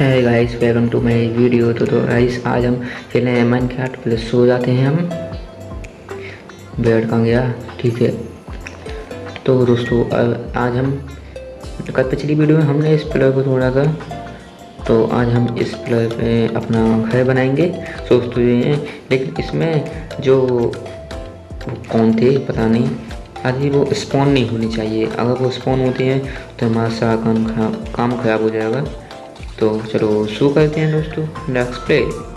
है guys welcome to my video तो तो गाइस आज हम खेले हैं मन क्या पहले सो जाते हैं हम। बेड कहाँ गया ठीक है। तो दोस्तों आज हम कल पिछली वीडियो में हमने इस प्लर को तोड़ा था। तो आज हम इस प्लर पे अपना घर बनाएँगे। सोच तो ये लेकिन इसमें जो कौन थे, पता नहीं। अभी वो स्पॉन नहीं होनी चाहिए। अगर वो स्पॉन होते हैं तो हमारा सारा काम खराब काम खराब हो जाएगा। तो चलो शुरू करते हैं दोस्तों नेक्स्ट प्ले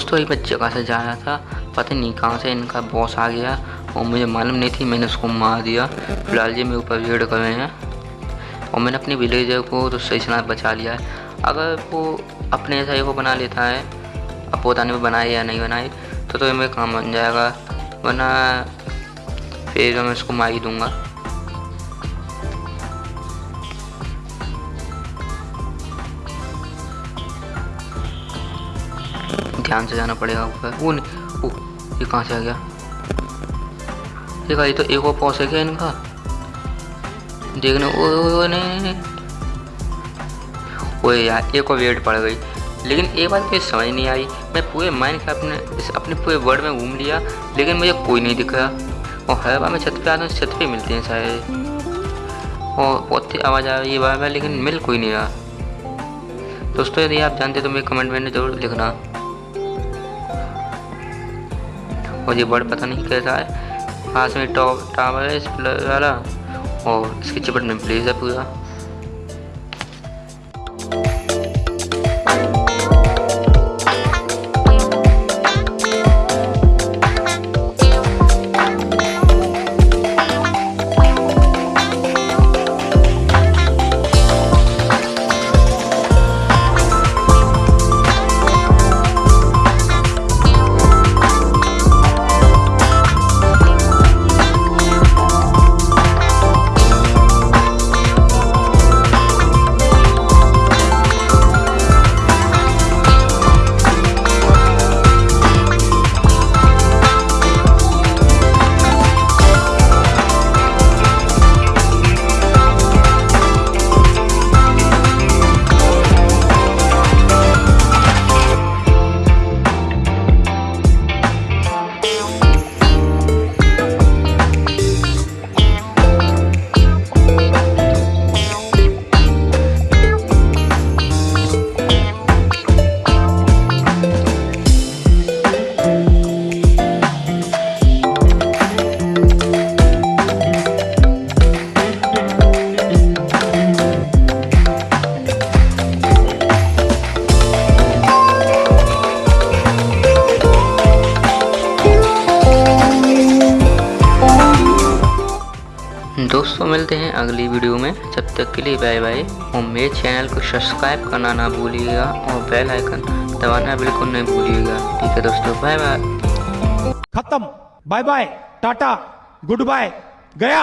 दोस्तों ये मैं जगह से जा रहा था। पता नहीं कहाँ से इनका बॉस आ गया। और मुझे मालूम नहीं थी, मैंने उसको मार दिया। फ़िलहाल ये मेरे ऊपर वेट कर रहे हैं। और मैंने अपने विलेजर को तो सही सलामत बचा लिया है। अगर वो अपने ऐसा को बना लेता है, अब पता नहीं बनाए या नहीं बनाए तो तो मेरा काम बन जाएगा। वरना फिर मैं उसको मार ही दूँगा। ध्यान से जाना पड़ेगा ऊपर। वो ओ ये कहाँ से आ गया? देखा ये तो एक और पॉस है क्या इनका? देखने ओ, नहीं नहीं ओए यार एक और वेट पड़ गई। लेकिन एक बात मुझे समझ नहीं आई। मैं पूरे माइंड का अपने इस अपने पूरे वर्ल्ड में घूम लिया लेकिन मुझे कोई नहीं दिख। और हर बार मैं छत पे आता हूँ छत पे मिलते हैं शायद और बहुत आवाज़ आ रही है बार बार लेकिन मिल कोई नहीं रहा। दोस्तों यदि आप जानते तो मेरे कमेंट में ज़रूर लिखना। ये बर्ड पता नहीं कैसा है। पास में टॉप टावर है इस वाला। और इसकी चिपट में प्लेस है पूरा। दोस्तों मिलते हैं अगली वीडियो में। जब तक के लिए बाय बाय। और मेरे चैनल को सब्सक्राइब करना ना भूलिएगा और बेल आइकन दबाना बिल्कुल नहीं भूलिएगा। ठीक है दोस्तों, बाय बाय। खत्म। Bye bye. Tata. Goodbye. गया।